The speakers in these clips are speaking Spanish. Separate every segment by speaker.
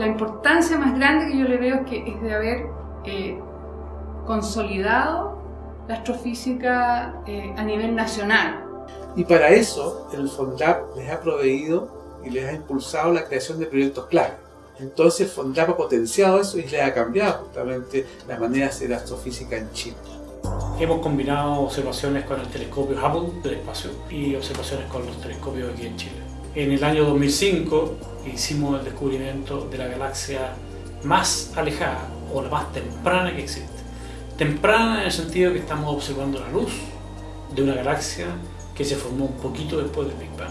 Speaker 1: la importancia más grande que yo le veo es, que, es de haber eh, consolidado la astrofísica eh, a nivel nacional.
Speaker 2: Y para eso el FONDAP les ha proveído y les ha impulsado la creación de proyectos clave. Entonces el FONDAP ha potenciado eso y le ha cambiado justamente la manera de hacer astrofísica en Chile.
Speaker 3: Hemos combinado observaciones con el telescopio Hubble del espacio y observaciones con los telescopios aquí en Chile. En el año 2005 hicimos el descubrimiento de la galaxia más alejada o la más temprana que existe. Temprana en el sentido que estamos observando la luz de una galaxia que se formó un poquito después del Big Bang.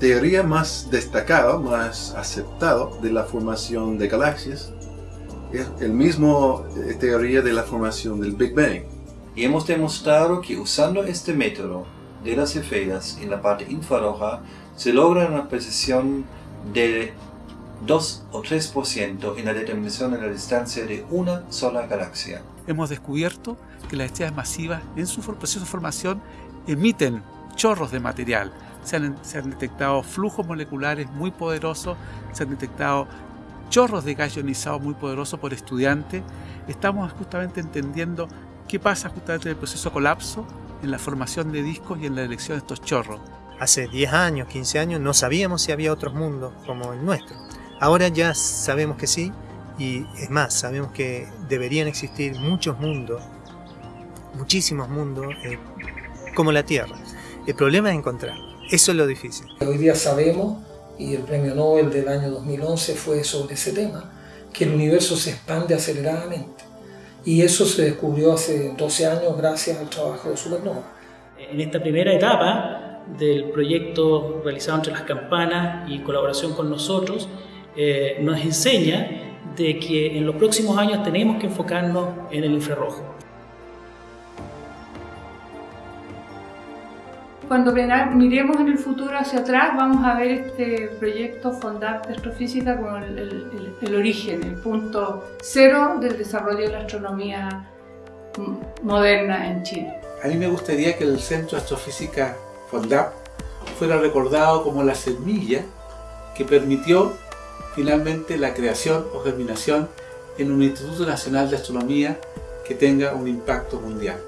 Speaker 4: Teoría más destacada, más aceptada de la formación de galaxias es el mismo eh, teoría de la formación del Big Bang.
Speaker 5: Y hemos demostrado que usando este método de las esferas en la parte infrarroja se logra una precisión de 2 o 3% en la determinación de la distancia de una sola galaxia.
Speaker 6: Hemos descubierto que las estrellas masivas en su proceso de formación emiten chorros de material. Se han, detectado flujos moleculares muy poderosos, se han detectado chorros de gas ionizado muy poderosos por estudiantes. Estamos justamente entendiendo qué pasa justamente en el proceso de colapso, en la formación de discos y en la elección de estos chorros.
Speaker 7: Hace 10 años, 15 años, no sabíamos si había otros mundos como el nuestro. Ahora ya sabemos que sí, y es más, sabemos que deberían existir muchos mundos, muchísimos mundos, eh, como la Tierra. El problema es encontrarlo. Eso es lo difícil.
Speaker 8: Hoy día sabemos, y el premio Nobel del año 2011 fue sobre ese tema, que el universo se expande aceleradamente. Y eso se descubrió hace 12 años gracias al trabajo de Supernova.
Speaker 9: En esta primera etapa del proyecto realizado entre las campanas y colaboración con nosotros, eh, nos enseña de que en los próximos años tenemos que enfocarnos en el infrarrojo.
Speaker 1: Cuando miremos en el futuro hacia atrás, vamos a ver este proyecto FONDAP de Astrofísica como el, el, el, origen, el punto cero del desarrollo de la astronomía moderna en Chile.
Speaker 2: A mí me gustaría que el Centro de Astrofísica FONDAP fuera recordado como la semilla que permitió finalmente la creación o germinación en un Instituto Nacional de Astronomía que tenga un impacto mundial.